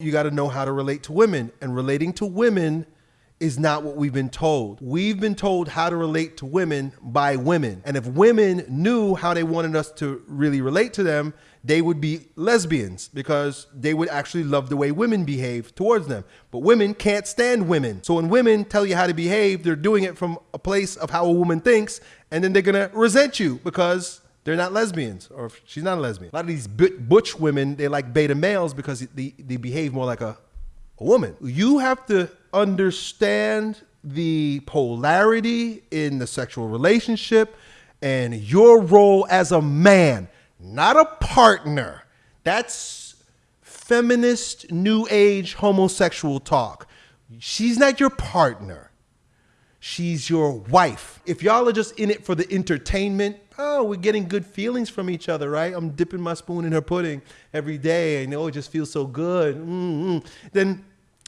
You got to know how to relate to women, and relating to women is not what we've been told. We've been told how to relate to women by women. And if women knew how they wanted us to really relate to them, they would be lesbians because they would actually love the way women behave towards them. But women can't stand women. So when women tell you how to behave, they're doing it from a place of how a woman thinks, and then they're gonna resent you because they're not lesbians or she's not a lesbian. A lot of these butch women, they like beta males because they, they behave more like a, a woman. You have to understand the polarity in the sexual relationship and your role as a man, not a partner. That's feminist, new age, homosexual talk. She's not your partner. She's your wife. If y'all are just in it for the entertainment, oh, we're getting good feelings from each other, right? I'm dipping my spoon in her pudding every day and oh, it just feels so good. Mm-hmm. Then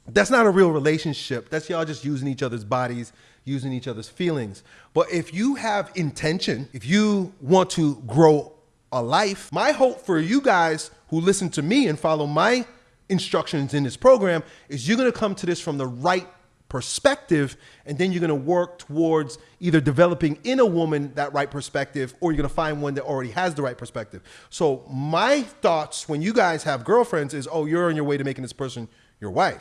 that's not a real relationship. That's y'all just using each other's bodies, using each other's feelings. But if you have intention, if you want to grow a life, my hope for you guys who listen to me and follow my instructions in this program is you're going to come to this from the right perspective and then you're going to work towards either developing in a woman that right perspective or you're going to find one that already has the right perspective. So my thoughts when you guys have girlfriends is oh you're on your way to making this person your wife